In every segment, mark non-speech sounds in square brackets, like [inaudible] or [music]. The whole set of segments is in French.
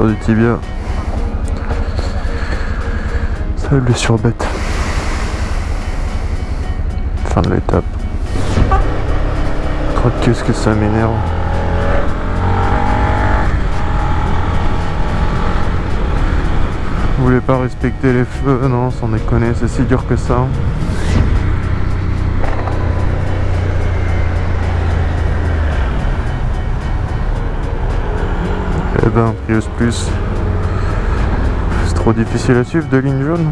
Fracture du tibia. Ça blessure bête. Fin de l'étape. Qu'est-ce que ça m'énerve. Vous voulez pas respecter les feux Non, sans déconner, c'est si dur que ça. Eh ben, Prius Plus. C'est trop difficile à suivre de ligne jaune.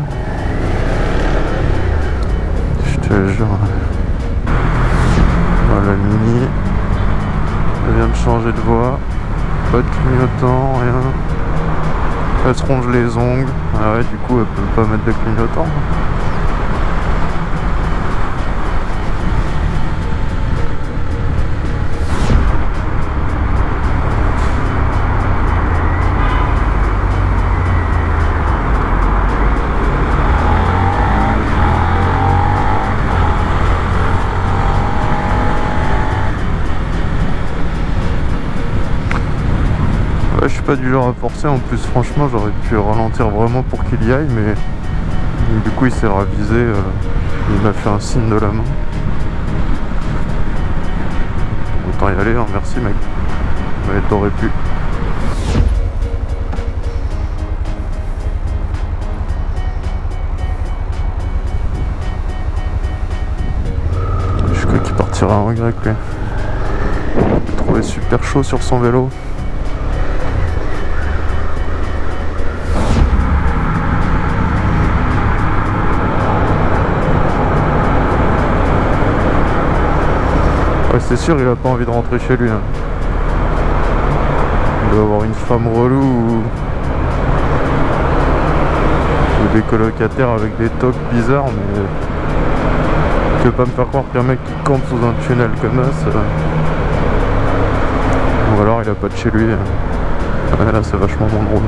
Je te jure. Voilà, Mini. Elle vient de changer de voie. Pas de clignotant, rien. Elle se ronge les ongles. Ah ouais, du coup, elle peut pas mettre de clignotant. Pas du genre à forcer, en plus franchement j'aurais pu ralentir vraiment pour qu'il y aille mais du coup il s'est ravisé, euh, il m'a fait un signe de la main. Autant y aller, hein, merci mec. Mais t'aurais pu. Je crois qu'il partira en regret lui. Il trouvé super chaud sur son vélo. C'est sûr, il a pas envie de rentrer chez lui. hein. Il doit avoir une femme relou ou... ou des colocataires avec des tocs bizarres, mais tu veux pas me faire croire qu'un mec qui campe sous un tunnel comme ça, ou alors il a pas de chez lui. hein. Ouais, là, c'est vachement moins drôle.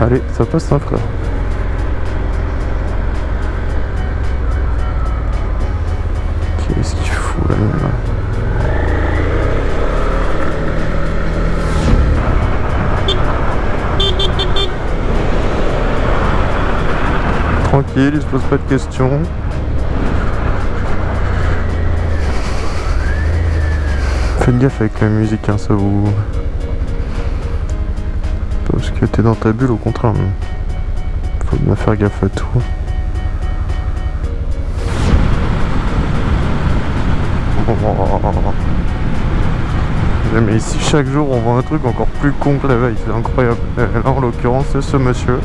Allez, ça passe hein, frère. Tranquille, il se pose pas de questions. Faites gaffe avec la musique, hein, ça vous... Parce que t'es dans ta bulle, au contraire. mais Faut bien faire gaffe à tout. Mais ici, chaque jour, on voit un truc encore plus con que la veille. C'est incroyable. Là, [laughs] en l'occurrence, c'est ce monsieur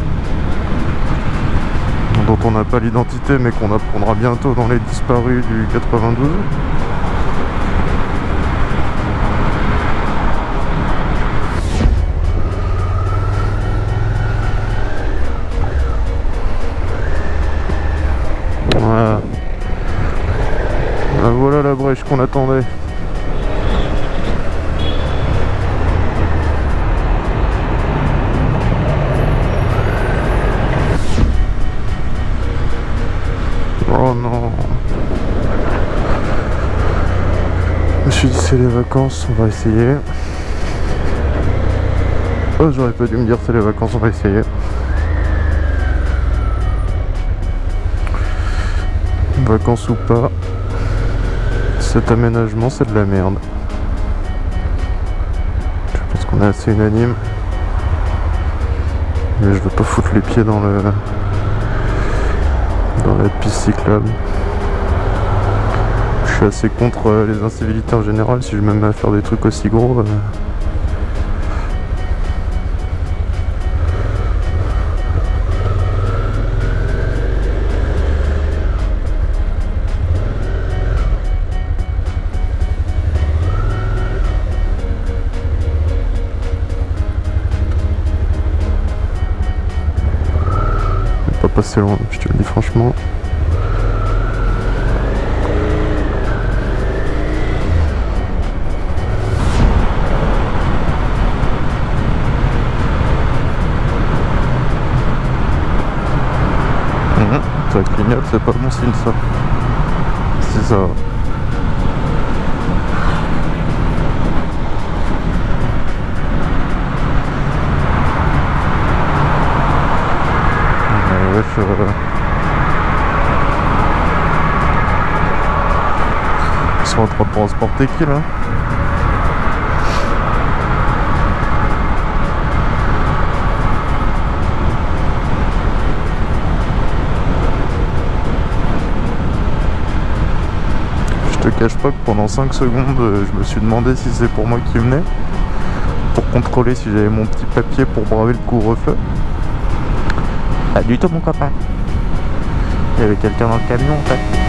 dont on n'a pas l'identité, mais qu'on apprendra bientôt dans les disparus du 92. Voilà. Ah, Voilà la brèche qu'on attendait. C'est les vacances, on va essayer. Oh j'aurais pas dû me dire c'est les vacances, on va essayer. Vacances ou pas, cet aménagement c'est de la merde. Je pense qu'on est assez unanime. Mais je veux pas foutre les pieds dans le dans la piste cyclable. Je suis assez contre euh, les incivilités en général, si je me mets à faire des trucs aussi gros. euh, pas passer loin, je te le dis franchement. ça clignote, c'est pas bon signe ça. Si ça... Bref, euh... ils sont en train de transporter qui là? Cache pas que pendant 5 secondes, euh, je me suis demandé si c'est pour moi qui venait. Pour contrôler si j'avais mon petit papier pour braver le couvre-feu. Pas du tout mon copain. Il y avait quelqu'un dans le camion en fait.